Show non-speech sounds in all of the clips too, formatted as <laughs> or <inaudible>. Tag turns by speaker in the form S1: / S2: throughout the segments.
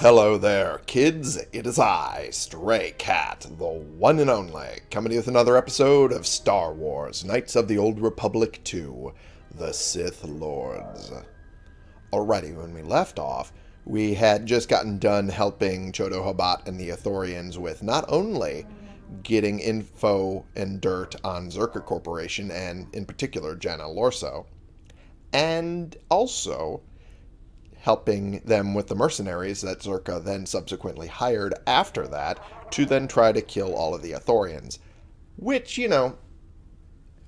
S1: Hello there, kids. It is I, Stray Cat, the one and only, coming to you with another episode of Star Wars Knights of the Old Republic 2 The Sith Lords. Alrighty, when we left off, we had just gotten done helping Chodo Habat and the Ithorians with not only getting info and dirt on Czerka Corporation and, in particular, Jana Lorso, and also helping them with the mercenaries that Czerka then subsequently hired after that to then try to kill all of the Ithorians. Which, you know,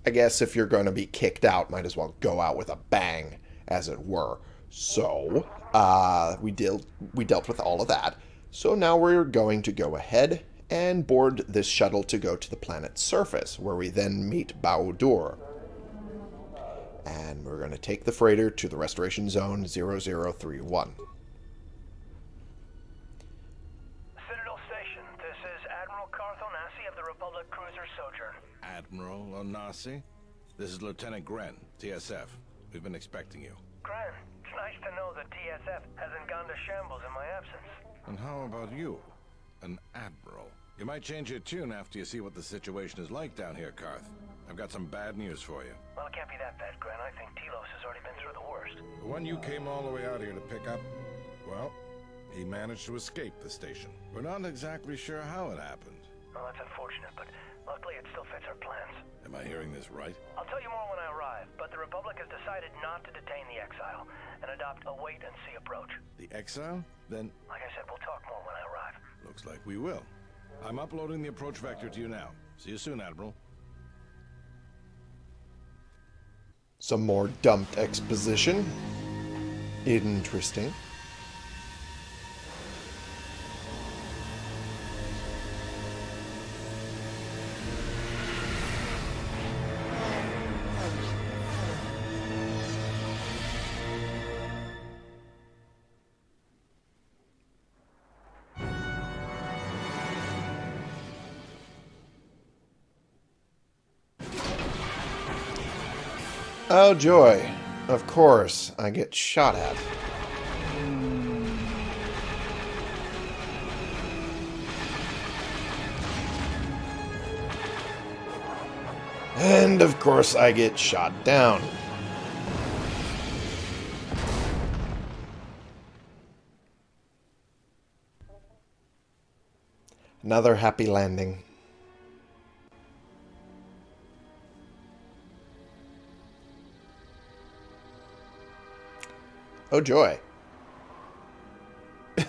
S1: I guess if you're going to be kicked out, might as well go out with a bang, as it were. So, uh, we, deal, we dealt with all of that. So now we're going to go ahead and board this shuttle to go to the planet's surface, where we then meet Bao-Dur. And we're going to take the freighter to the restoration zone 0031.
S2: Citadel Station, this is Admiral Carth Onasi of the Republic Cruiser Sojourn.
S3: Admiral Onasi? This is Lieutenant Grenn, TSF. We've been expecting you.
S2: Grenn, it's nice to know that TSF hasn't gone to shambles in my absence.
S3: And how about you? An Admiral. You might change your tune after you see what the situation is like down here, Carth. I've got some bad news for you.
S2: Well, it can't be that bad, Grenn. I think Telos has already been through the worst.
S3: The one you came all the way out here to pick up, well, he managed to escape the station. We're not exactly sure how it happened.
S2: Well, that's unfortunate, but luckily it still fits our plans.
S3: Am I hearing this right?
S2: I'll tell you more when I arrive, but the Republic has decided not to detain the exile and adopt a wait-and-see approach.
S3: The exile? Then
S2: Like I said, we'll talk more when I arrive.
S3: looks like we will. I'm uploading the approach vector to you now. See you soon, Admiral.
S1: Some more dumped exposition. Interesting. Oh, joy. Of course, I get shot at. And of course, I get shot down. Another happy landing. Oh, joy. <laughs>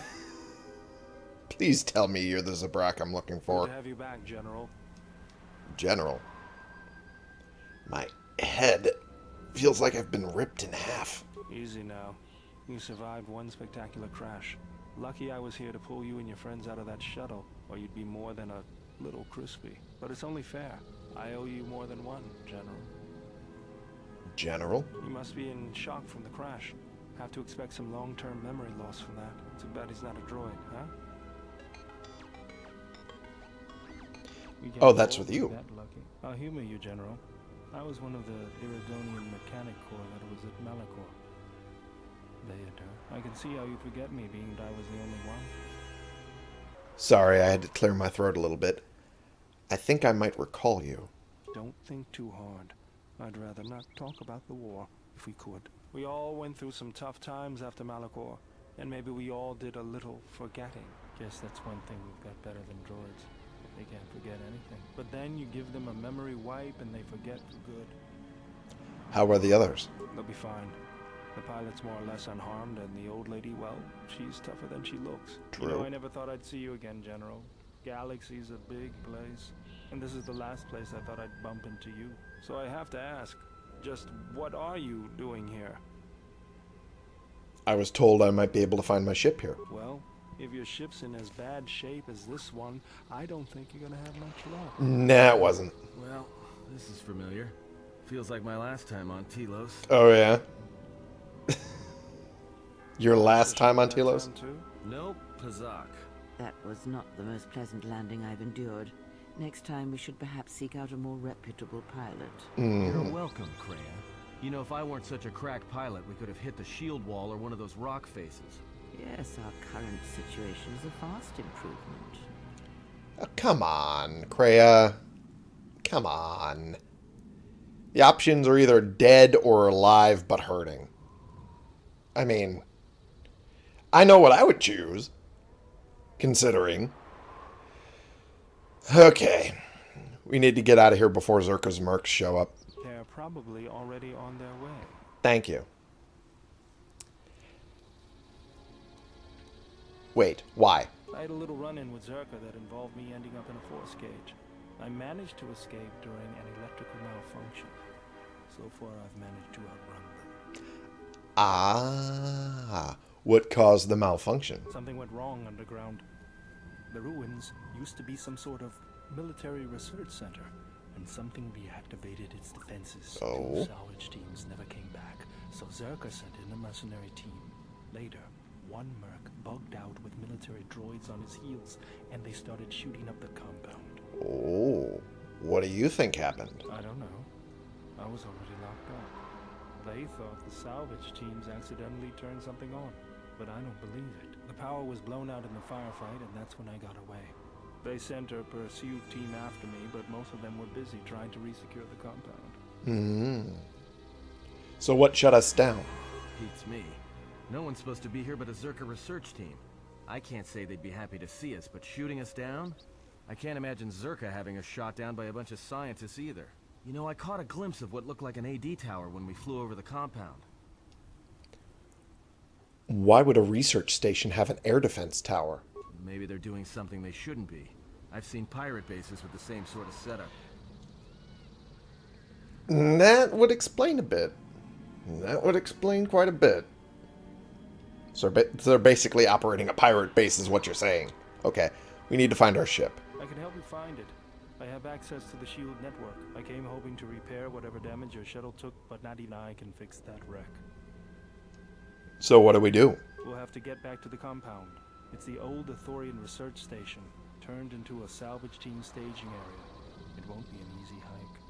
S1: Please tell me you're the Zabrak I'm looking
S4: Good
S1: for.
S4: to have you back, General.
S1: General. My head feels like I've been ripped in half.
S4: Easy now. You survived one spectacular crash. Lucky I was here to pull you and your friends out of that shuttle, or you'd be more than a little crispy. But it's only fair. I owe you more than one, General.
S1: General?
S4: You must be in shock from the crash. Have to expect some long-term memory loss from that. Too bad he's not a droid, huh?
S1: Oh, that's with you.
S4: That lucky. I'll humor you, General. I was one of the Iridonian Mechanic Corps that was at Malachor. Theater. I can see how you forget me, being that I was the only one.
S1: Sorry, I had to clear my throat a little bit. I think I might recall you.
S4: Don't think too hard. I'd rather not talk about the war, if we could. We all went through some tough times after Malachor, and maybe we all did a little forgetting. Guess that's one thing we've got better than droids. They can't forget anything. But then you give them a memory wipe and they forget for good.
S1: How are the others?
S4: They'll be fine. The pilot's more or less unharmed, and the old lady, well, she's tougher than she looks. You know,
S1: True.
S4: I never thought I'd see you again, General. Galaxy's a big place, and this is the last place I thought I'd bump into you. So I have to ask, just what are you doing here?
S1: I was told I might be able to find my ship here.
S4: Well, if your ship's in as bad shape as this one, I don't think you're gonna have much luck.
S1: Nah, it wasn't.
S5: Well, this is familiar. Feels like my last time on Telos.
S1: Oh, yeah? <laughs> Your last time on
S4: That
S1: Telos?
S4: sound too?
S5: Nope, Pazaak.
S6: That was not the most pleasant landing I've endured. Next time we should perhaps seek out a more reputable pilot. Mm-hmm.
S5: You're welcome, Kreia. You know, if I weren't such a crack pilot, we could have hit the shield wall or one of those rock faces.
S6: Yes, our current situation is a vast improvement.
S1: Oh, come on, Kreia. Come on. The options are either dead or alive but hurting. I mean, I know what I would choose, considering. Okay. We need to get out of here before Czerka's mercs show up.
S4: They're probably already on their way.
S1: Thank you. Wait, why?
S4: I had a little run-in with Czerka that involved me ending up in a force cage. I managed to escape during an electrical malfunction. So far, I've managed to outrun them.
S1: Ah, what caused the malfunction?
S4: Something went wrong underground. The ruins used to be some sort of military research center, and something reactivated its defenses.
S1: Oh.
S4: Two salvage teams never came back, so Czerka sent in a mercenary team. Later, one merc bugged out with military droids on his heels, and they started shooting up the compound.
S1: Oh, what do you think happened?
S4: I don't know. I was already locked up. They thought the salvage teams accidentally turned something on, but I don't believe it. The power was blown out in the firefight, and that's when I got away. They sent a pursuit team after me, but most of them were busy trying to resecure the compound.
S1: Hmm. So what shut us down?
S5: Beats me. No one's supposed to be here but a Czerka research team. I can't say they'd be happy to see us, but shooting us down? I can't imagine Czerka having us shot down by a bunch of scientists either. You know, I caught a glimpse of what looked like an AD tower when we flew over the compound.
S1: Why would a research station have an air defense tower?
S5: Maybe they're doing something they shouldn't be. I've seen pirate bases with the same sort of setup.
S1: That would explain a bit. That would explain quite a bit. So they're basically operating a pirate base, is what you're saying. Okay, we need to find our ship.
S4: I can help you find it. I have access to the SHIELD network. I came hoping to repair whatever damage your shuttle took, but not even I can fix that wreck.
S1: So what do we do?
S4: We'll have to get back to the compound. It's the old Ithorian research station, turned into a salvage team staging area. It won't be an easy hike.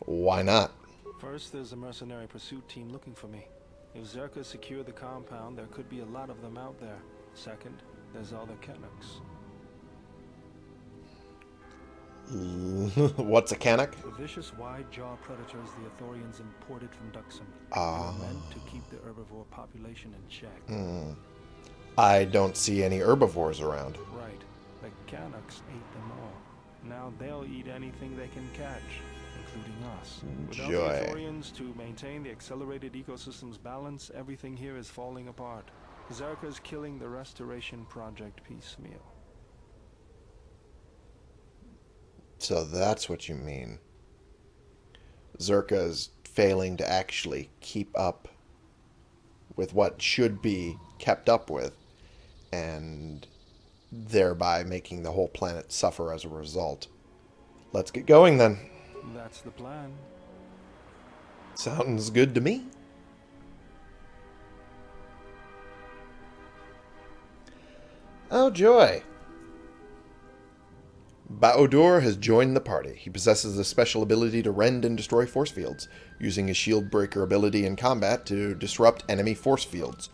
S1: Why not?
S4: First, there's a mercenary pursuit team looking for me. If Czerka secure the compound, there could be a lot of them out there. Second, there's all the Cannoks. <laughs>
S1: What's a Cannok?
S4: The vicious wide-jaw predators the Ithorians imported from Dxun.
S1: Ah.
S4: They meant to keep the herbivore population in check.
S1: Hmm. I don't see any herbivores around.
S4: Right. The Cannoks ate them all. Now they'll eat anything they can catch, including us. Without the Ithorians to maintain the accelerated ecosystem's balance, everything here is falling apart. Czerka's killing the Restoration Project piecemeal.
S1: So that's what you mean. Czerka's failing to actually keep up with what should be kept up with, and thereby making the whole planet suffer as a result. Let's get going then.
S4: That's the plan.
S1: Sounds good to me. Oh, joy. Bao-Dur has joined the party. He possesses the special ability to rend and destroy force fields, using his shield breaker ability in combat to disrupt enemy force fields.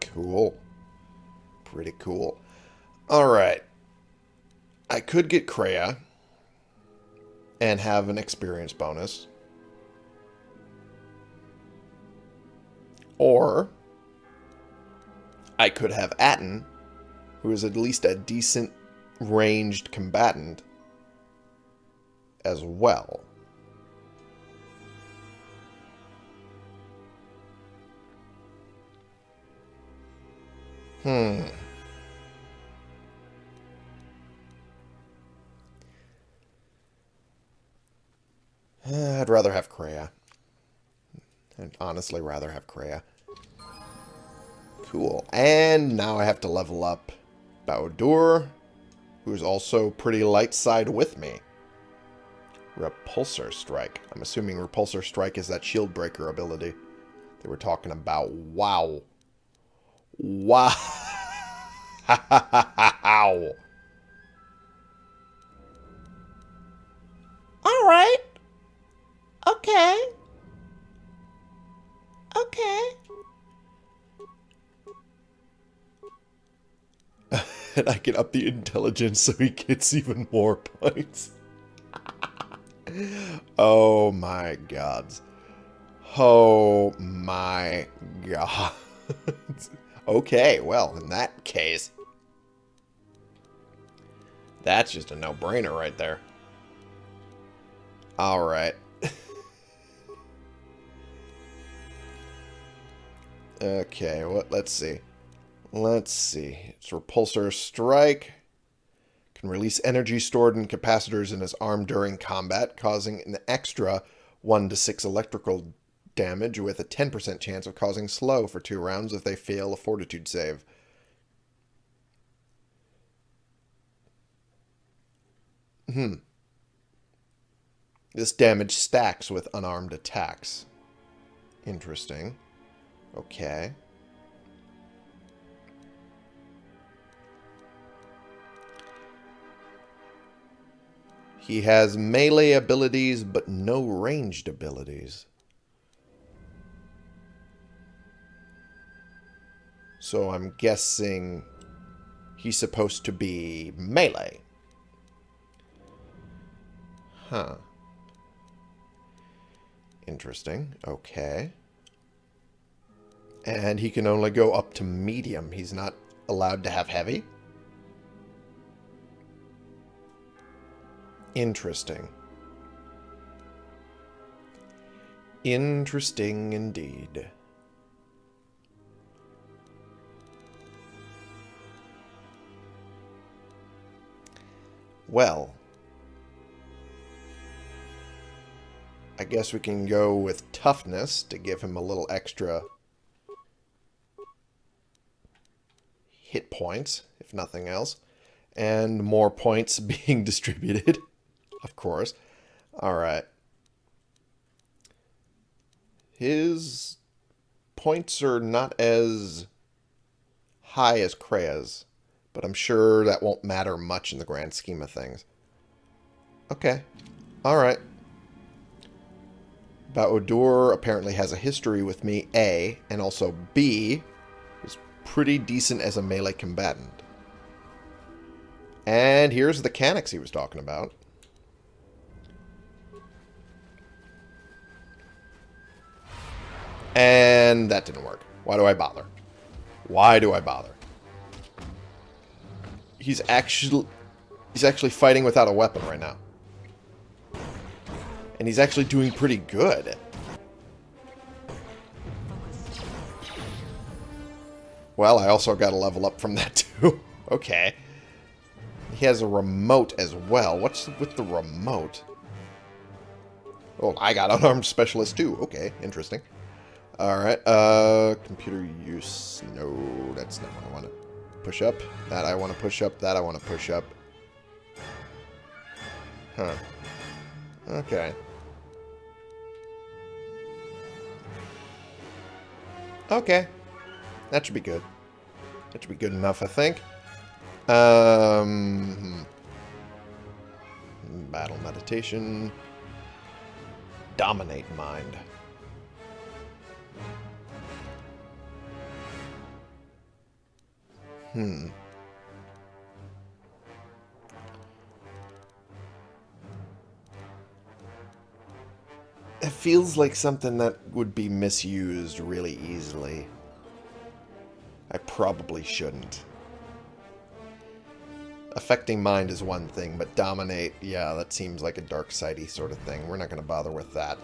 S1: Cool. Pretty cool. Alright. I could get Kreia and have an experience bonus. Or I could have Atton, who is at least a decent ranged combatant as well. Hmm. I'd rather have Kreia. I'd honestly rather have Kreia. Cool. And now I have to level up Bao-Dur, who's also pretty light side with me. Repulsor Strike. I'm assuming Repulsor Strike is that shield breaker ability they were talking about. Wow. Wow. <laughs> All right. Okay. Okay. I can up the intelligence so he gets even more <laughs> points. oh my gods. Oh my god. <laughs> okay, well, in that case, that's just a no-brainer right there. Alright. <laughs> okay, what? let's see. Let's see. It's Repulsor Strike. Can release energy stored in capacitors in his arm during combat, causing an extra 1 to 6 electrical damage with a 10% chance of causing slow for two rounds if they fail a fortitude save. Hmm. This damage stacks with unarmed attacks. Interesting. Okay. He has melee abilities, but no ranged abilities. So I'm guessing he's supposed to be melee. Huh. Interesting. Okay. And he can only go up to medium. He's not allowed to have heavy? Interesting. Interesting indeed. Well, I guess we can go with toughness to give him a little extra hit points, if nothing else. And more points <laughs> being distributed, of course. Alright. His points are not as high as Kreia's. But I'm sure that won't matter much in the grand scheme of things. Okay. Alright. Bao-Dur apparently has a history with me, A, and also B, is pretty decent as a melee combatant. And here's the mechanics he was talking about. And that didn't work. Why do I bother? Why do I bother? he's actually he's actually fighting without a weapon right now. And he's actually doing pretty good. Well, I also got a level up from <laughs> that too. okay. He has a remote as well. What's with the remote? Oh, I got <laughs> unarmed specialist too. Okay, interesting. Alright, uh, computer use. No, that's not what I want to push up. That I want to push up. That I want to push up. Huh. Okay. Okay. That should be good. That should be good enough, I think. Um, hmm. Battle meditation. Dominate mind. Hmm. It feels like something that would be misused really easily. I probably shouldn't. Affecting mind is one thing, but dominate, yeah, that seems like a dark sidey sort of thing. We're not going to bother with that.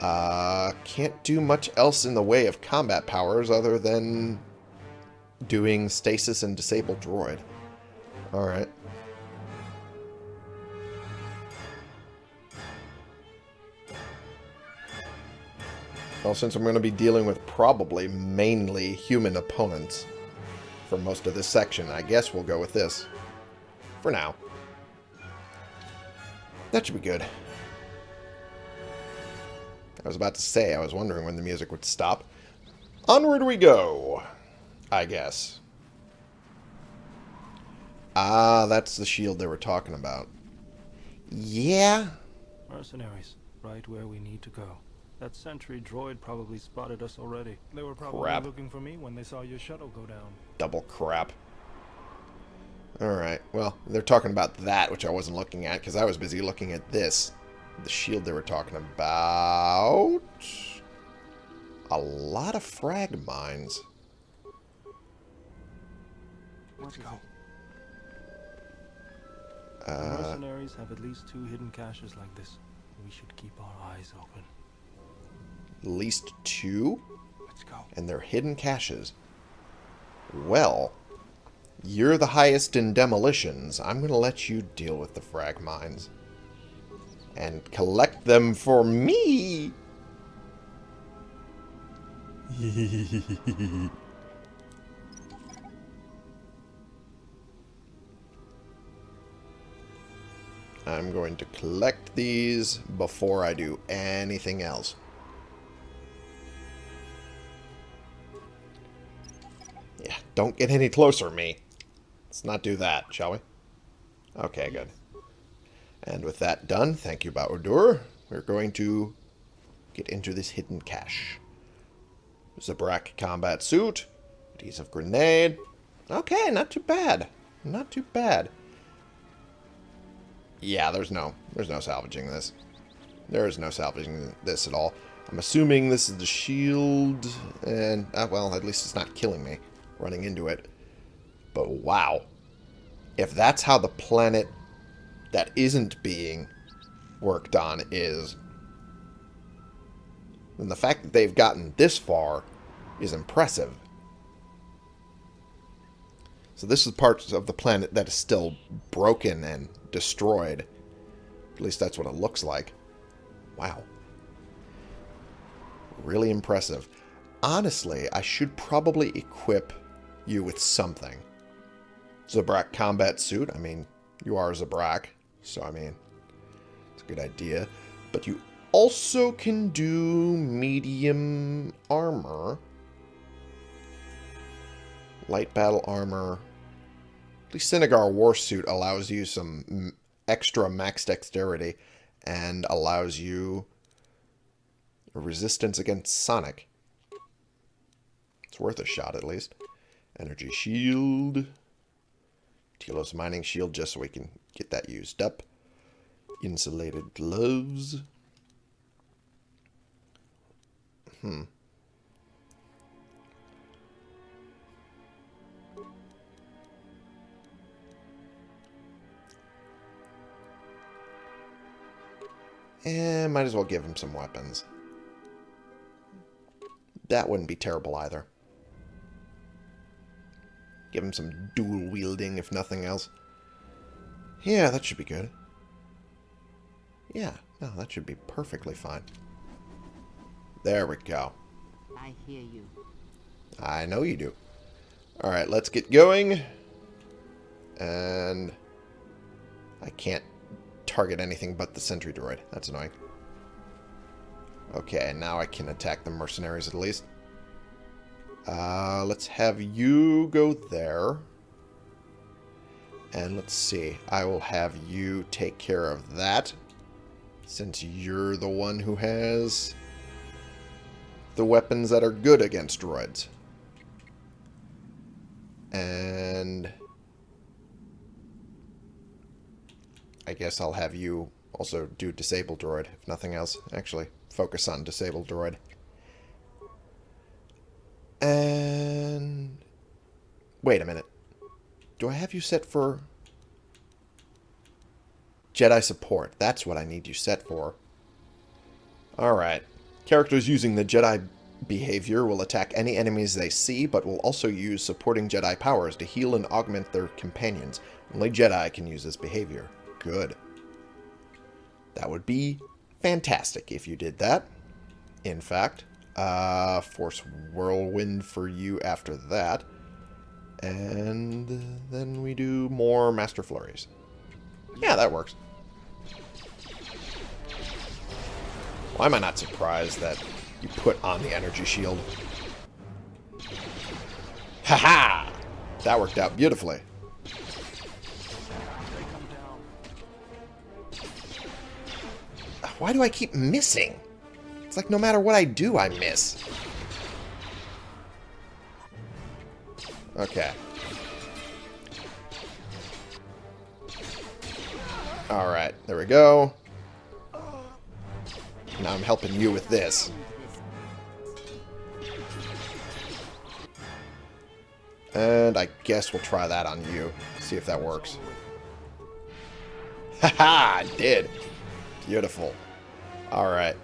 S1: Uh, can't do much else in the way of combat powers other than doing stasis and disable droid. Alright. Well, since I'm going to be dealing with probably mainly human opponents for most of this section, I guess we'll go with this. For now. That should be good. I was about to say, I was wondering when the music would stop. Onward we go! I guess. Ah, that's the shield they were talking about. Yeah.
S4: Mercenaries, right where we need to go. That sentry droid probably spotted us already. They were probably
S1: Crap.
S4: looking for me when they saw your shuttle go down.
S1: Double crap. Alright, well, they're talking about that, which I wasn't looking at, because I was busy looking at this. The shield they were talking about... A lot of frag mines.
S4: Let's go.
S1: Uh,
S4: mercenaries have at least two hidden caches like this. We should keep our eyes open.
S1: at least two?
S4: Let's go.
S1: and they're hidden caches. Well, you're the highest in demolitions. I'm going to let you deal with the frag mines. And collect them for me! <laughs> I'm going to collect these before I do anything else. Yeah, don't get any closer, me. Let's not do that, shall we? Okay, good. And with that done, thank you, Bao-Dur. We're going to get into this hidden cache. Zabrak combat suit, adhesive grenade. Okay, not too bad. Not too bad. Yeah, there's no, there's no salvaging this. There is no salvaging this at all. I'm assuming this is the shield, and, uh, well, at least it's not killing me running into it. But wow. If that's how the planet that isn't being worked on is, then the fact that they've gotten this far is impressive. So this is parts of the planet that is still broken and destroyed. At least that's what it looks like. Wow. Really impressive. Honestly, I should probably equip you with something. Zabrak combat suit. I mean, you are Zabrak, so I mean, it's a good idea. But you also can do medium armor. Light battle armor. The Cinnagar war suit allows you some extra max dexterity and allows you resistance against Sonic. It's worth a shot at least. Energy shield. Telos mining shield just so we can get that used up. Insulated gloves. Hmm. Eh, might as well give him some weapons. That wouldn't be terrible either. Give him some dual wielding, if nothing else. Yeah, that should be good. Yeah, no, that should be perfectly fine. There we go.
S6: I hear you.
S1: I know you do. Alright, let's get going. And I can't target anything but the sentry droid. That's annoying. Okay, now I can attack the mercenaries at least. Uh, let's have you go there. And let's see. I will have you take care of that. Since you're the one who has the weapons that are good against droids. And I guess I'll have you also do disable droid, if nothing else. Actually, focus on disable droid. And wait a minute. Do I have you set for Jedi support? That's what I need you set for. Alright. Characters using the Jedi behavior will attack any enemies they see, but will also use supporting Jedi powers to heal and augment their companions. Only Jedi can use this behavior. Good. That would be fantastic if you did that. In fact, uh, Force Whirlwind for you after that. And then we do more Master Flurries. Yeah, that works. Why am I not surprised that you put on the energy shield? Haha! -ha! That worked out beautifully. Why do I keep missing? It's like no matter what I do, I miss. Okay. Alright, there we go. Now I'm helping you with this. And I guess we'll try that on you. See if that works. <laughs> Haha, I did. Beautiful. Alright.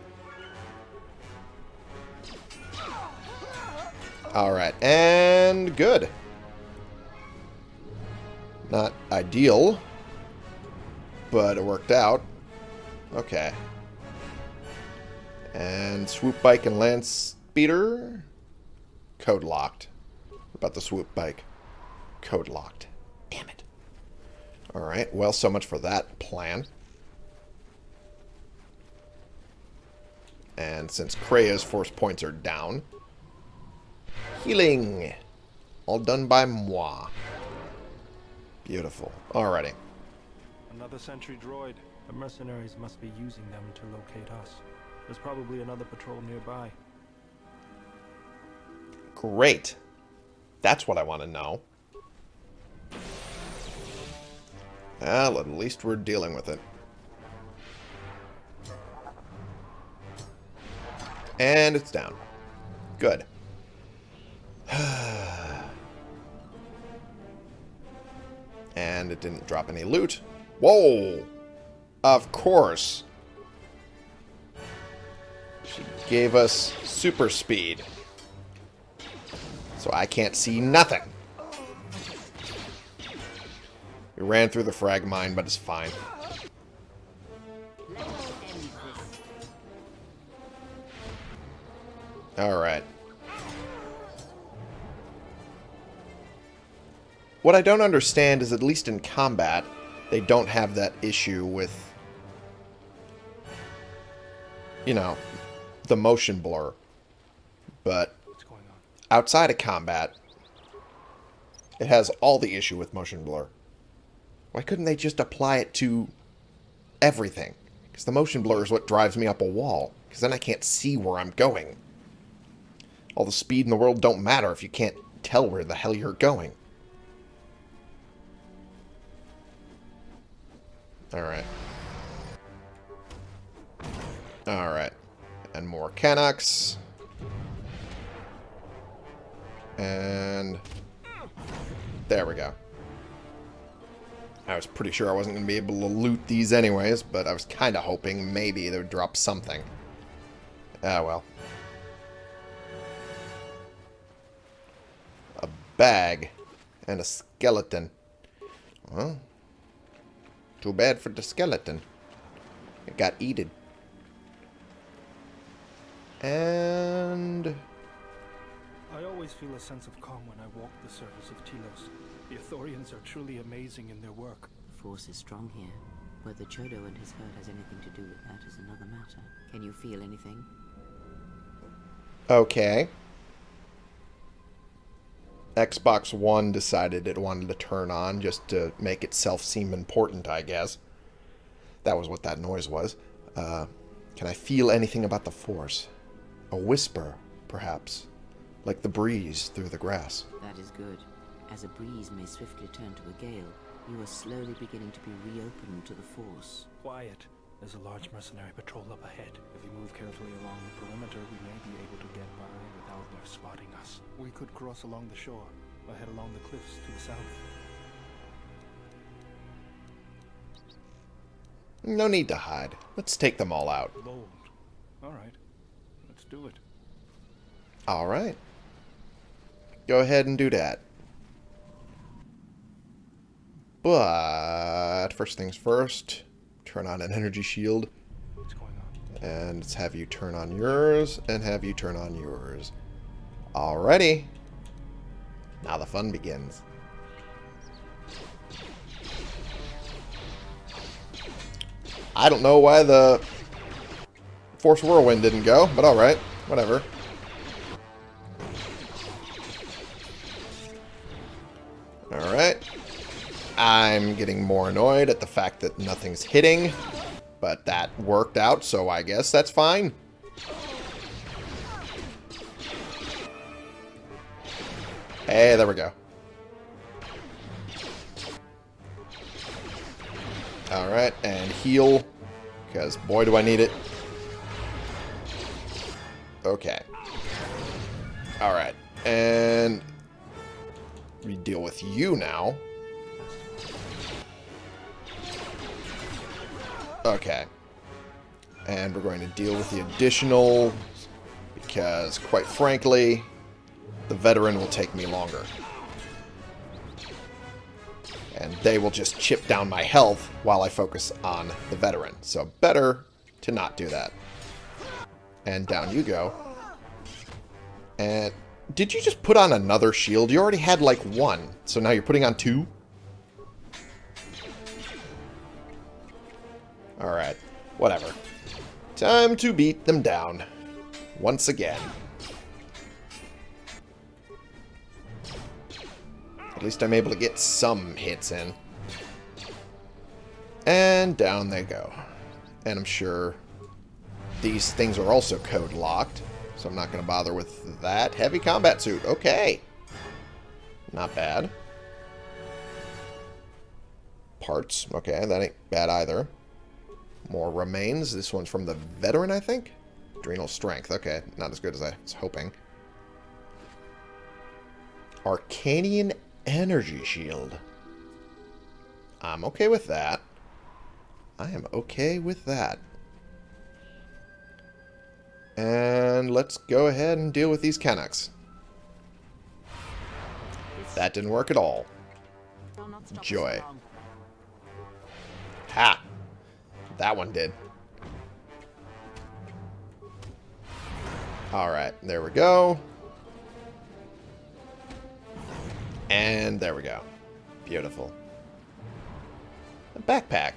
S1: Alright, and good. Not ideal, but it worked out. Okay. And swoop bike and land speeder. Code locked. What about the swoop bike? Code locked. Damn it. Alright, well, so much for that plan. And since Kreia's force points are down, healing. All done by moi. Beautiful. Alrighty.
S4: Another sentry droid. The mercenaries must be using them to locate us. There's probably another patrol nearby.
S1: Great. That's what I want to know. Well, at least we're dealing with it. And it's down. Good. <sighs> and it didn't drop any loot. Whoa! Of course. She gave us super speed. So I can't see nothing. We ran through the frag mine, but it's fine. Alright. What I don't understand is, at least in combat, they don't have that issue with, you know, the motion blur. But
S4: What's going on?
S1: outside of combat, it has all the issue with motion blur. Why couldn't they just apply it to everything? Because the motion blur is what drives me up a wall. Because then I can't see where I'm going. All the speed in the world don't matter if you can't tell where the hell you're going. Alright. Alright. And more Cannoks. And there we go. I was pretty sure I wasn't going to be able to loot these anyways, but I was kind of hoping maybe they would drop something. Ah, well. Bag and a skeleton. Well, too bad for the skeleton. It got eaten. And...
S4: I always feel a sense of calm when I walk the surface of Telos. The Ithorians are truly amazing in their work.
S6: The force is strong here. Whether Chodo and his herd has anything to do with that is another matter. Can you feel anything?
S1: Okay. Xbox One decided it wanted to turn on just to make itself seem important, I guess. That was what that noise was. Uh, can I feel anything about the Force? A whisper, perhaps. Like the breeze through the grass.
S6: That is good. As a breeze may swiftly turn to a gale, you are slowly beginning to be reopened to the force.
S4: Quiet. There's a large mercenary patrol up ahead. If we move carefully along the perimeter, we may be able to get by without their spotting us. We could cross along the shore, or head along the cliffs to the south.
S1: No need to hide. Let's take them all out.
S4: Bold. All right. Let's do it.
S1: All right. Go ahead and do that. But first things first, turn on an energy shield.
S4: What's going on?
S1: And let's have you turn on yours, and have you turn on yours. Alrighty. Now the fun begins. I don't know why the Force Whirlwind didn't go, but alright. Whatever. I'm getting more annoyed at the fact that nothing's hitting, but that worked out, so I guess that's fine. Hey, there we go. Alright, and heal, because boy do I need it. Okay. Alright, and we deal with you now. Okay. And we're going to deal with the additional because, quite frankly, the veteran will take me longer. And they will just chip down my health while I focus on the veteran. So better to not do that. And down you go. And did you just put on another shield? You already had like one. So now you're putting on two? Alright. Whatever. Time to beat them down. Once again. At least I'm able to get some hits in. And down they go. And I'm sure these things are also code locked. So I'm not going to bother with that. Heavy combat suit. Okay. Not bad. Parts. Okay, that ain't bad either. More remains. This one's from the veteran, I think? Adrenal strength. Okay, not as good as I was hoping. Arkanian energy shield. I'm okay with that. I am okay with that. And let's go ahead and deal with these Cannoks. That didn't work at all. Joy. Ha! That one did. Alright, there we go. And there we go. Beautiful. A backpack.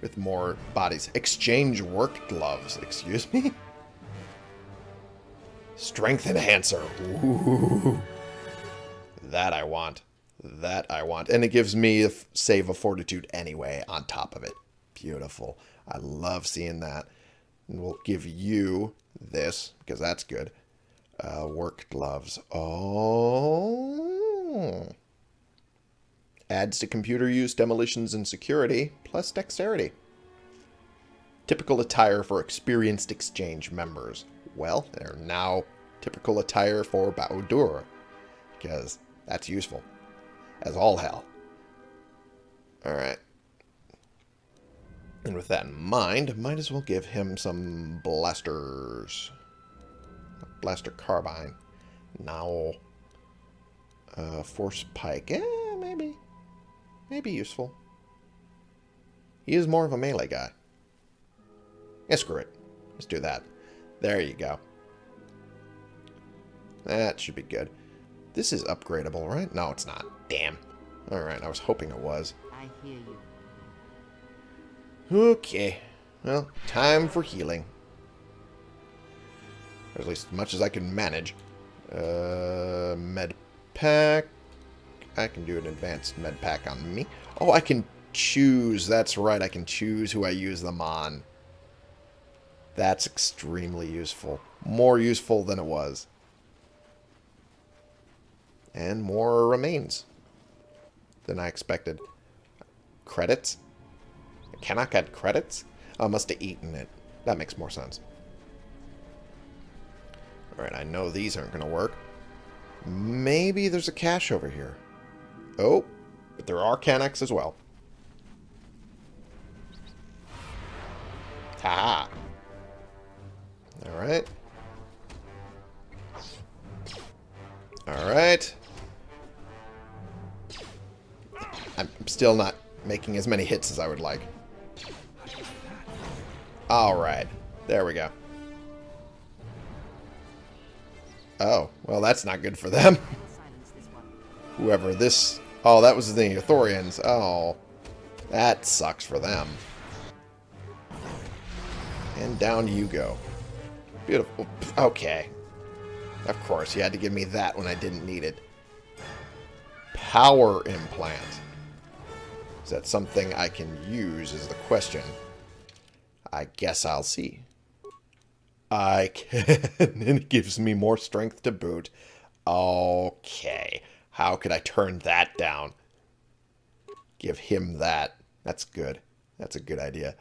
S1: With more bodies. Exchange work gloves. Excuse me? Strength enhancer. Ooh. That I want. That I want. And it gives me a save of fortitude anyway on top of it. Beautiful. I love seeing that. And we'll give you this, because that's good. Uh, work gloves. Oh. Adds to computer use, demolitions, and security, plus dexterity. Typical attire for experienced exchange members. Well, they're now typical attire for Bao-Dur, because that's useful. As all hell. Alright. And with that in mind, might as well give him some blasters. Blaster carbine. Now, uh, force pike. Eh, maybe. Maybe useful. He is more of a melee guy. Yeah, screw it. Let's do that. There you go. That should be good. This is upgradable, right? No, it's not. Damn. Alright, I was hoping it was.
S6: I hear you.
S1: Okay. Well, time for healing. Or at least as much as I can manage. Uh, med pack. I can do an advanced med pack on me. Oh, I can choose. That's right. I can choose who I use them on. That's extremely useful. More useful than it was. And more remains than I expected. Credits? Cannot get credits? I must have eaten it. That makes more sense. Alright, I know these aren't going to work. Maybe there's a cache over here. Oh, but there are Cannoks as well. Haha. Alright. Alright. I'm still not making as many hits as I would like. Alright. There we go. Oh, well that's not good for them. <laughs> Whoever this... Oh, that was the Thorians. Oh, that sucks for them. And down you go. Beautiful. Okay. Of course, you had to give me that when I didn't need it. Power implant. Is that something I can use is the question. I guess I'll see. I can. <laughs> and it gives me more strength to boot. Okay. How could I turn that down? Give him that. That's good. That's a good idea.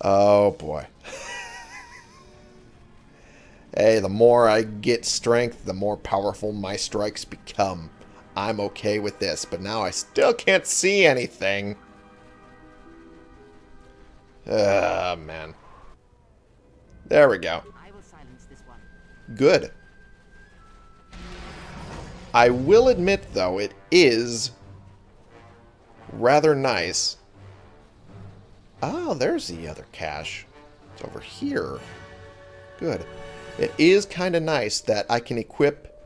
S1: Oh, boy. <laughs> hey, the more I get strength, the more powerful my strikes become. I'm okay with this, but now I still can't see anything. Ah, man. There we go.
S6: I will silence this one.
S1: Good. I will admit, though, it is rather nice. Oh, there's the other cache. It's over here. Good. It is kind of nice that I can equip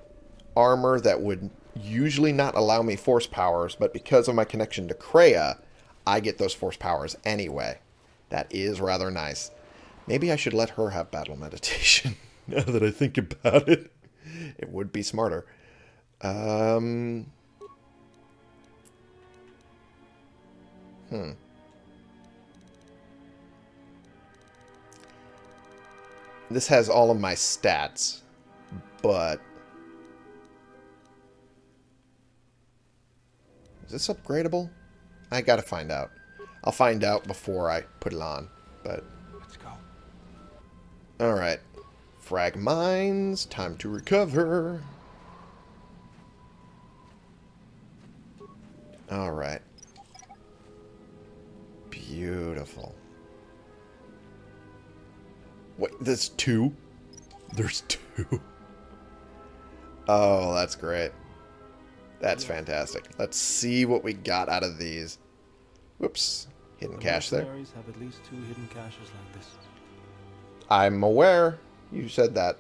S1: armor that would usually not allow me force powers, but because of my connection to Kreia, I get those force powers anyway. That is rather nice. Maybe I should let her have battle meditation, <laughs> now that I think about it. It would be smarter. Um... Hmm. This has all of my stats, but... Is this upgradable? I gotta find out. I'll find out before I put it on, but...
S4: Let's go.
S1: Alright. Frag mines. Time to recover. Alright. Beautiful. Wait, there's two? There's two. <laughs> Oh, that's great. That's fantastic. Let's see what we got out of these. Whoops. Hidden
S4: The
S1: cache there.
S4: have at least two hidden caches like this.
S1: I'm aware. You said that.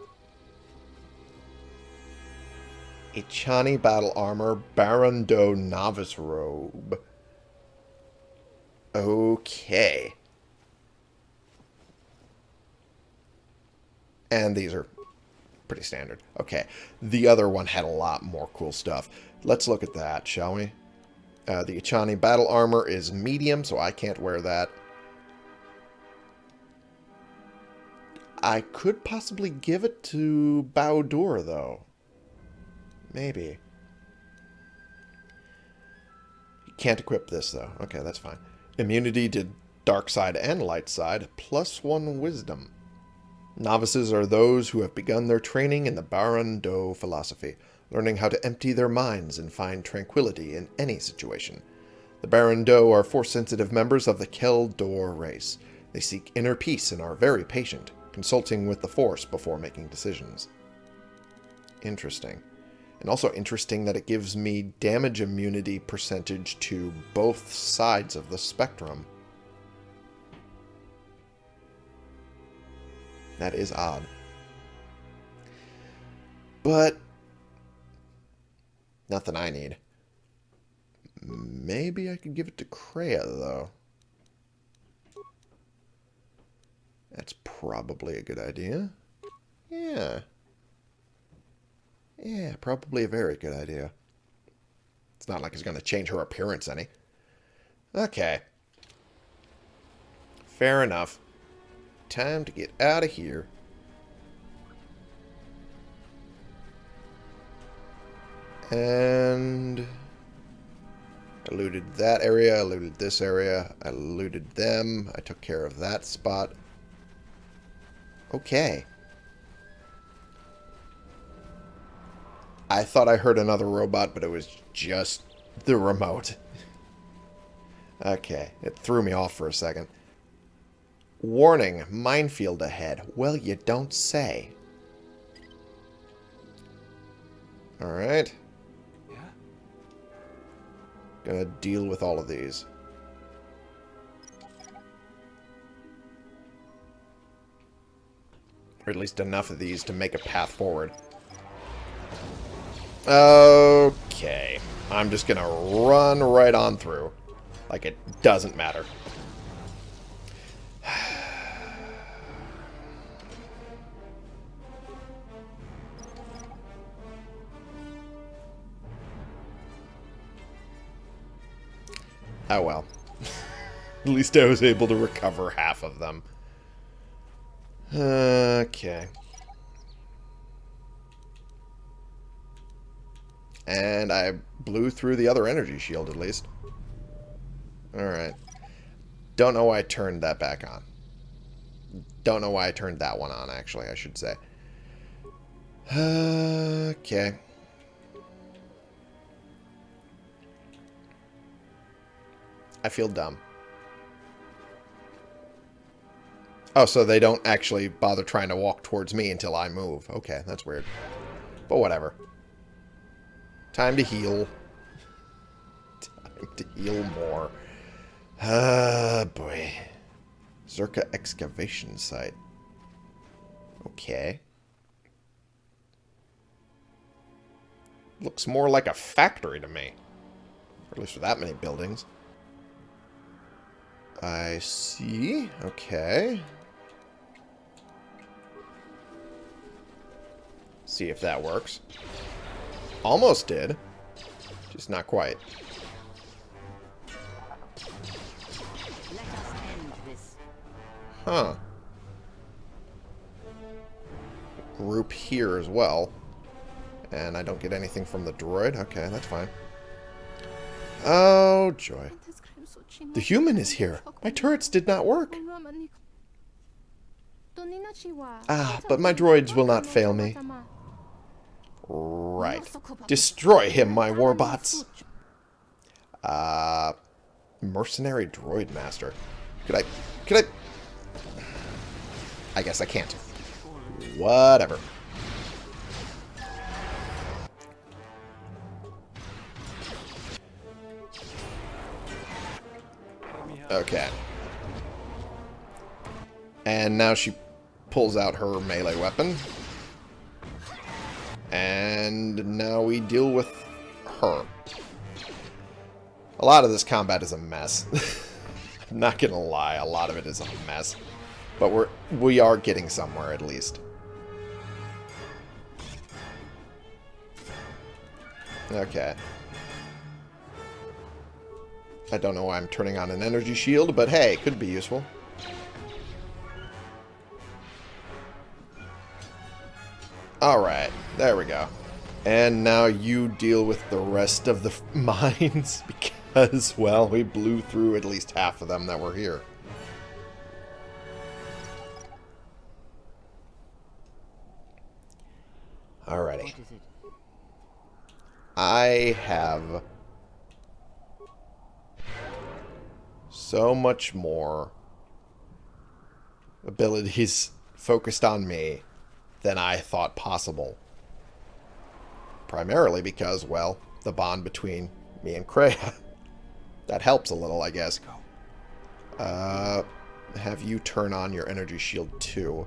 S1: Ichani battle armor, Baran Do novice robe. Okay. And these are pretty standard. Okay. The other one had a lot more cool stuff. Let's look at that, shall we? Uh, the Ichani battle armor is medium, so I can't wear that. I could possibly give it to Bao-Dur, though. Maybe. Can't equip this, though. Okay, that's fine. Immunity to dark side and light side, plus one wisdom. Novices are those who have begun their training in the Baran Do philosophy, learning how to empty their minds and find tranquility in any situation. The Baran Do are force-sensitive members of the Kel Dor race. They seek inner peace and are very patient, consulting with the Force before making decisions. Interesting. And also interesting that it gives me damage immunity percentage to both sides of the spectrum. That is odd. But nothing I need. Maybe I could give it to Kreia, though. That's probably a good idea. Yeah. Yeah, probably a very good idea. It's not like it's going to change her appearance any. Okay. Fair enough. Time to get out of here. And... I looted that area, I looted this area, I looted them, I took care of that spot. Okay. I thought I heard another robot, but it was just the remote. <laughs> okay, it threw me off for a second. Warning, minefield ahead. Well, you don't say. Alright. Gonna deal with all of these. Or at least enough of these to make a path forward. Okay. I'm just gonna run right on through. Like it doesn't matter. Oh well. <laughs> At least I was able to recover half of them. Okay. And I blew through the other energy shield, at least. Alright. Don't know why I turned that back on. Don't know why I turned that one on, actually, I should say. <sighs> Okay. I feel dumb. Oh, so they don't actually bother trying to walk towards me until I move. Okay, that's weird. But whatever. Time to heal. <laughs> Time to heal more. Ah, boy. Czerka excavation site. Okay. Looks more like a factory to me. Or at least for that many buildings. I see. Okay. See if that works. Almost did. Just not quite.
S6: Let us end this.
S1: Huh. Group here as well. And I don't get anything from the droid. Okay, that's fine. Oh, joy. The human is here. My turrets did not work. Ah, but my droids will not fail me. Right. Destroy him, my warbots. Uh, mercenary droid master. Could I... Could I... I guess I can't. Whatever. Okay. And now she pulls out her melee weapon. And now we deal with her. A lot of this combat is a mess. I'm <laughs> not gonna lie, a lot of it is a mess. But we're we are getting somewhere at least. Okay. I don't know why I'm turning on an energy shield, but hey, could be useful. Alright, there we go. And now you deal with the rest of the <laughs> mines, <laughs> because, well, we blew through at least half of them that were here. Alrighty. I have so much more abilities focused on me than I thought possible. Primarily because, well, the bond between me and Kreia. <laughs> that helps a little, I guess. Uh, have you turn on your energy shield too.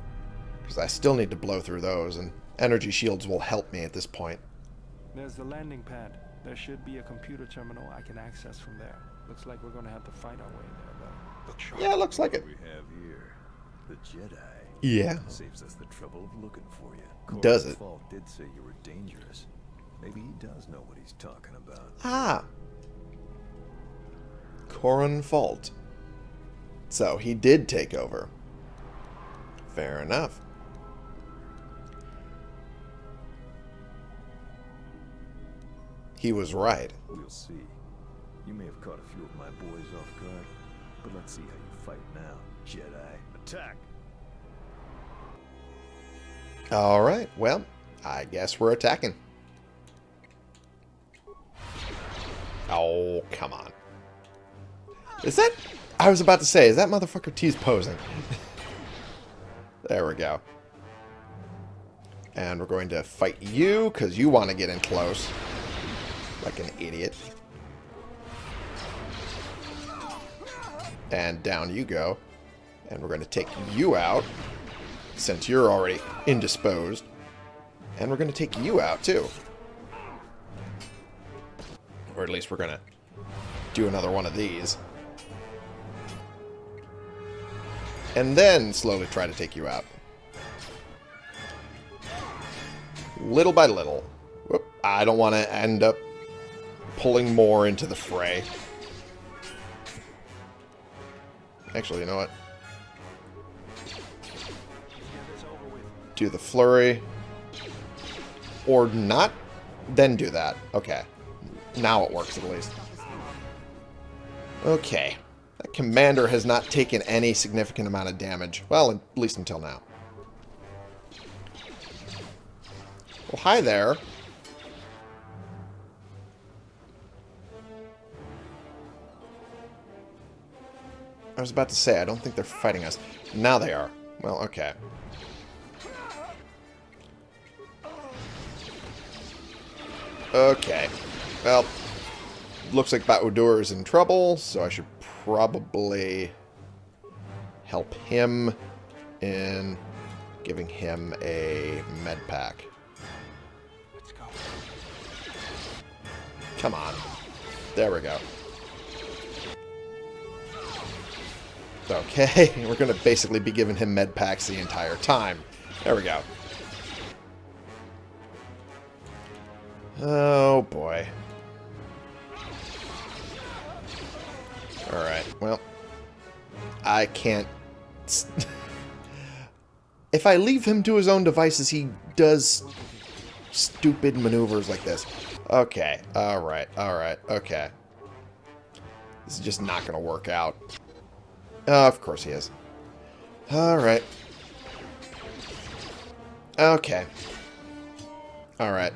S1: Because I still need to blow through those, and energy shields will help me at this point.
S4: There's the landing pad. There should be a computer terminal I can access from there. Looks like we're gonna have to fight our way there, though.
S1: Yeah, looks like it.
S7: we have here? The Jedi.
S1: Yeah.
S7: Saves us the trouble of looking for you.
S1: Does it?
S7: Fall did say you were dangerous. Maybe he does know what he's talking about.
S1: Ah. Corin Fault. So, he did take over. Fair enough. He was right.
S7: We'll see. You may have caught a few of my boys off guard, but let's see how you fight now, Jedi. Attack!
S1: Alright, well, I guess we're attacking. Oh, come on. Is that... I was about to say, is that motherfucker T's posing? <laughs> there we go. And we're going to fight you, because you want to get in close. Like an idiot. And down you go. And we're going to take you out, since you're already indisposed. And we're going to take you out, too. Or at least we're going to do another one of these. And then slowly try to take you out. Little by little. Whoop, I don't want to end up pulling more into the fray. Actually, you know what? Do the flurry. Or not then do that. Okay. Now it works at least. Okay. That commander has not taken any significant amount of damage. Well, at least until now. Well, hi there. I was about to say, I don't think they're fighting us. Now they are. Well, okay. Okay. Well, looks like Bao-Dur is in trouble, so I should probably help him in giving him a med pack.
S4: Let's go.
S1: Come on. There we go. Okay, <laughs> we're going to basically be giving him med packs the entire time. There we go. Oh, boy. Alright, well. I can't... <laughs> if I leave him to his own devices, he does stupid maneuvers like this. Okay, alright, alright, okay. This is just not going to work out. Uh, of course he is. Alright. Okay. Alright.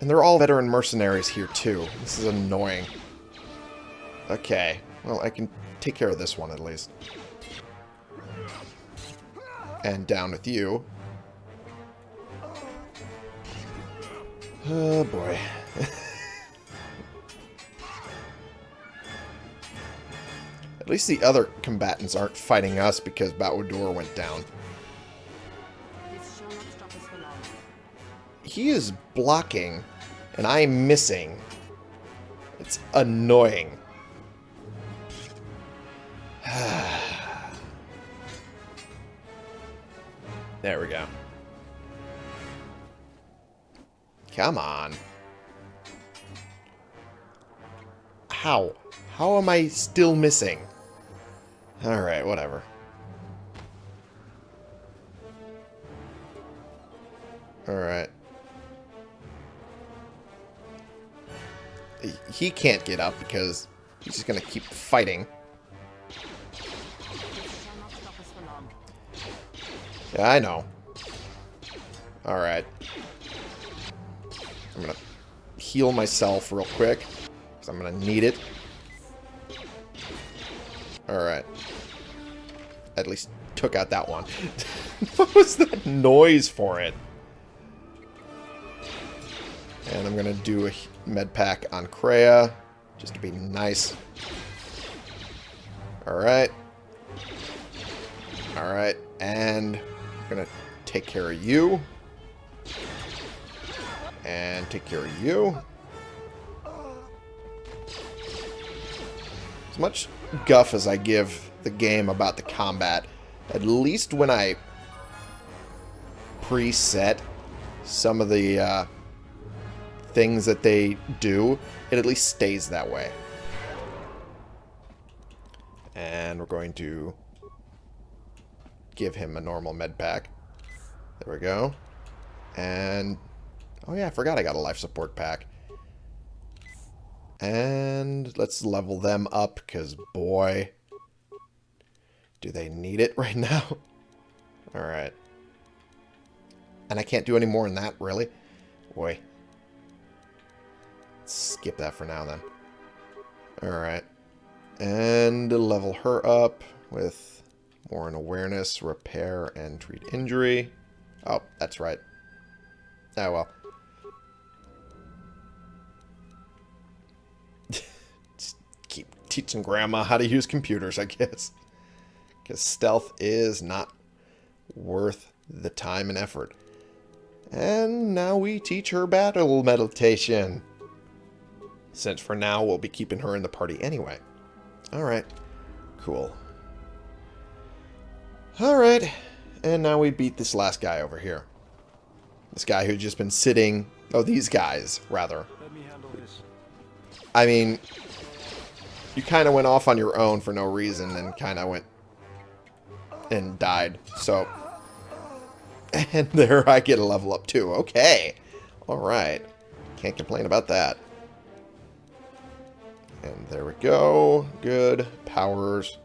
S1: And they're all veteran mercenaries here, too. This is annoying. Okay. Well, I can take care of this one, at least. And down with you. Oh, boy. <laughs> At least the other combatants aren't fighting us because Bao-Dur went down. He is blocking, and I'm missing. It's annoying. <sighs> there we go. Come on. How? How am I still missing? Alright, whatever. Alright. He- He can't get up because he's just going to keep fighting. Yeah, I know. Alright. I'm going to heal myself real quick. Because I'm going to need it. Alright. At least took out that one. <laughs> what was that noise for it? And I'm going to do a med pack on Kreia. Just to be nice. Alright. Alright. And I'm going to take care of you. And take care of you. As much guff as I give the game about the combat, at least when I preset some of the uh, things that they do, it at least stays that way. And we're going to give him a normal med pack. There we go. And, oh yeah, I forgot I got a life support pack. And let's level them up, because boy, do they need it <laughs> right now. Alright. And I can't do any more than that, really? Boy. Skip that for now, then. Alright. And level her up with more in awareness, repair, and treat injury. Oh, that's right. Oh, well. <laughs> Just keep teaching Grandma how to use computers, I guess. Because stealth is not worth the time and effort. And now we teach her battle meditation. Since for now we'll be keeping her in the party anyway. Alright. Cool. Alright. And now we beat this last guy over here. This guy who'd just been sitting... Oh, these guys, rather.
S4: Let me handle this.
S1: I mean, you kind of went off on your own for no reason and kind of went and died. So, and <laughs> there I get a level up too. Okay. Alright. Can't complain about that. And there we go. Good. Powers.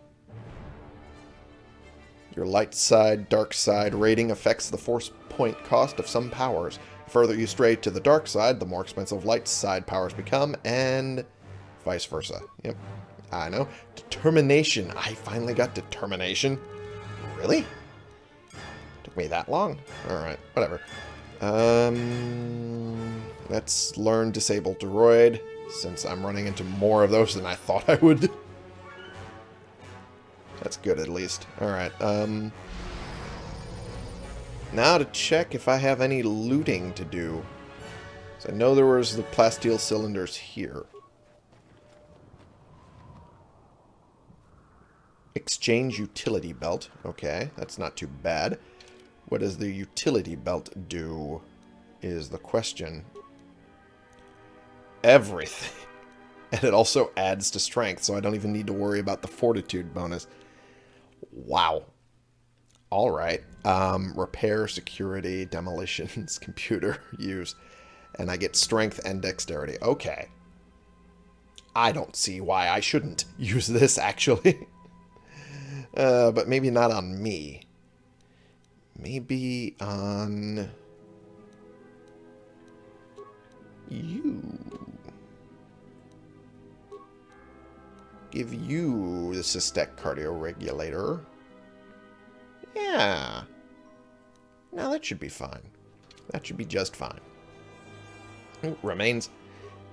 S1: Your light side, dark side rating affects the force point cost of some powers. The further you stray to the dark side, the more expensive light side powers become, and vice versa. Yep, I know. Determination. I finally got determination. Really? Took me that long? Alright, whatever. Um, let's learn Disable Droid, since I'm running into more of those than I thought I would. That's good, at least. Alright, um... Now to check if I have any looting to do. So I know there was the plasteel cylinders here. Exchange utility belt. Okay, that's not too bad. What does the utility belt do is the question. Everything. <laughs> And it also adds to strength, so I don't even need to worry about the fortitude bonus. Wow. All right. Um, repair, security, <laughs> demolitions, <laughs> computer use. And I get strength and dexterity. Okay. I don't see why I shouldn't use this, actually. Uh, but maybe not on me. Maybe on... You. Give you the Systech Cardio Regulator. Yeah. Now that should be fine. That should be just fine. Ooh, remains.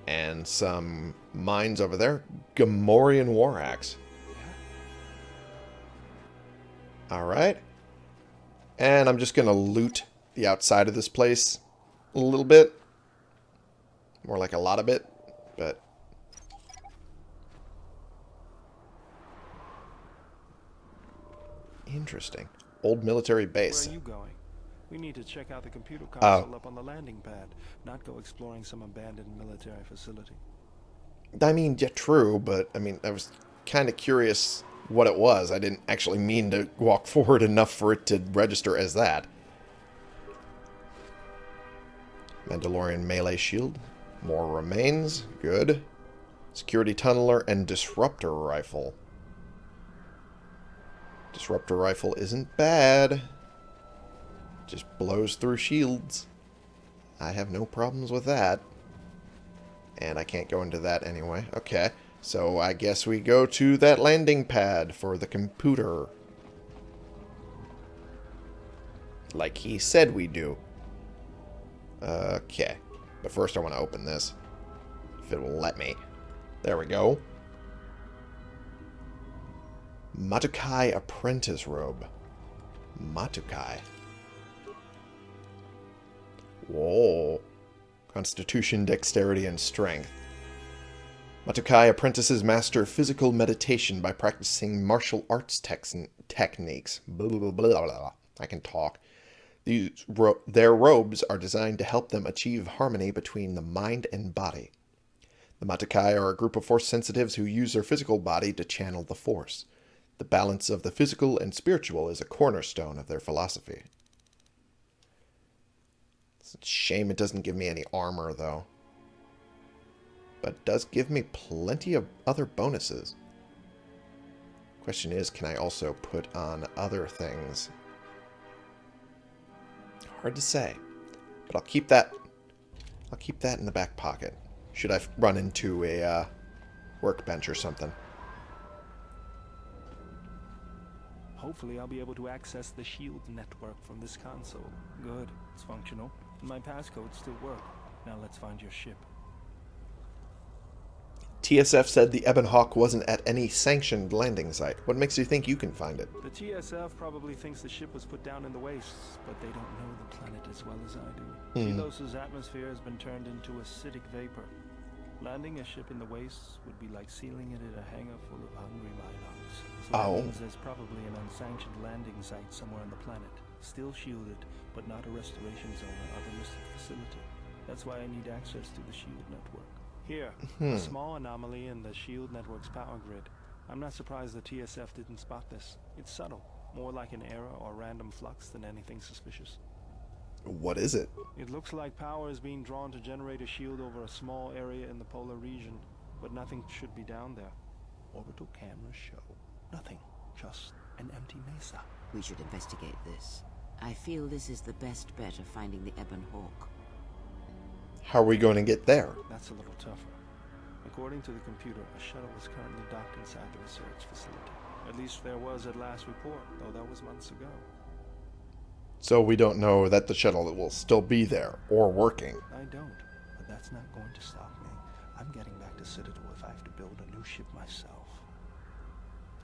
S1: And some mines over there. Gamorrean War Axe. Alright. And I'm just going to loot the outside of this place a little bit. More like a lot of it, but... Interesting. Old military base.
S4: Where are you going? We need to check out the computer
S1: Oh.
S4: up on the landing pad, not go exploring some abandoned military facility.
S1: I mean, yeah, true, but I mean, I was kind of curious what it was. I didn't actually mean to walk <laughs> forward enough for it to register as that. Mandalorian melee shield. More remains. Good. Security tunneler and disruptor rifle. Disruptor rifle isn't bad. Just blows through shields. I have no problems with that. And I can't go into that anyway. Okay. So I guess we go to that landing pad for the computer. Like he said we do. Okay. But first I want to open this. If it will let me. There we go. Matukai Apprentice Robe. Matukai. Whoa. Constitution, Dexterity, and Strength. Matukai apprentices master physical meditation by practicing martial arts techniques. Blah, blah, blah. I can talk. These ro- their robes are designed to help them achieve harmony between the mind and body. The Matukai are a group of force sensitives who use their physical body to channel the force. The balance of the physical and spiritual is a cornerstone of their philosophy. It's a shame it doesn't give me any armor, though. But does give me plenty of other bonuses. Question is, can I also put on other things? Hard to say. But I'll keep that... I'll keep that in the back pocket. Should I run into a uh, workbench or something.
S4: Hopefully I'll be able to access the shield network from this console. Good, it's functional. My passcodes still work. Now let's find your ship.
S1: TSF said the Ebon Hawk wasn't at any sanctioned landing site. What makes you think you can find it?
S4: The TSF probably thinks the ship was put down in the wastes, but they don't know the planet as well as I do.
S1: Hmm.
S4: Telos' atmosphere has been turned into acidic vapor. Landing a ship in the wastes would be like sealing it in a hangar full of hungry mynocks. So
S1: Oh.
S4: means there's probably an unsanctioned landing site somewhere on the planet, still shielded, but not a restoration zone or other listed facility. That's why I need access to the shield network. Here,
S1: Hmm.
S4: a small anomaly in the shield network's power grid. I'm not surprised the TSF didn't spot this. It's subtle, more like an error or random flux than anything suspicious.
S1: What is it?
S4: It looks like power is being drawn to generate a shield over a small area in the polar region, but nothing should be down there. Orbital cameras show nothing, just an empty mesa.
S6: We should investigate this. I feel this is the best bet of finding the Ebon Hawk.
S1: How are we going to get there?
S4: That's a little tougher. According to the computer, a shuttle is currently docked inside the research facility. At least there was at last report, though that was months ago.
S1: So we don't know that the shuttle will still be there or working.
S4: I don't, but that's not going to stop me. I'm getting back to Citadel if I have to build a new ship myself.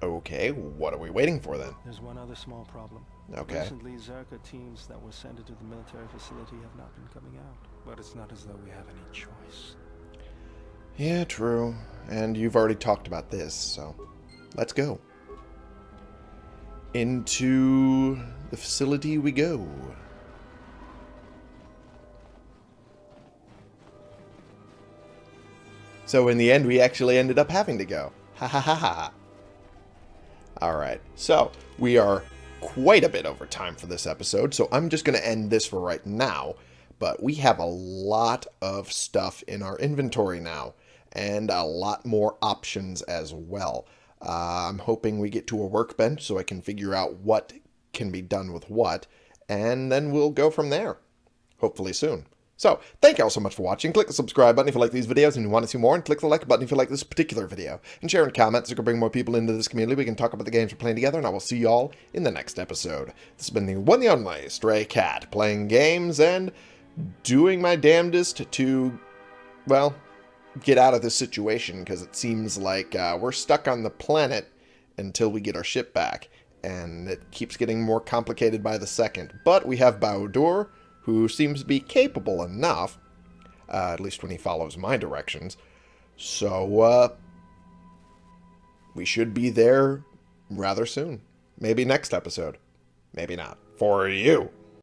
S1: Okay, what are we waiting for then?
S4: There's one other small problem.
S1: Okay.
S4: Recently, Czerka teams that were sent into the military facility have not been coming out. But it's not as though we have any choice.
S1: Yeah, true. And you've already talked about this, so let's go. Into the facility we go. So in the end, we actually ended up having to go. Ha ha ha ha. Alright, so we are quite a bit over time for this episode, so I'm just going to end this for right now. But we have a lot of stuff in our inventory now, and a lot more options as well. Uh, I'm hoping we get to a workbench so I can figure out what can be done with what, and then we'll go from there. Hopefully soon. So, thank you all so much for watching. Click the subscribe button if you like these videos and you want to see more, and click the like button if you like this particular video. And share and comment so we can bring more people into this community. We can talk about the games we're playing together, and I will see you all in the next episode. This has been the one and only Stray Cat, playing games and doing my damnedest to, well, get out of this situation, because it seems like uh, we're stuck on the planet until we get our ship back. And it keeps getting more complicated by the second. But we have Bao-Dur, who seems to be capable enough, uh, at least when he follows my directions. So, uh, we should be there rather soon. Maybe next episode. Maybe not. For you.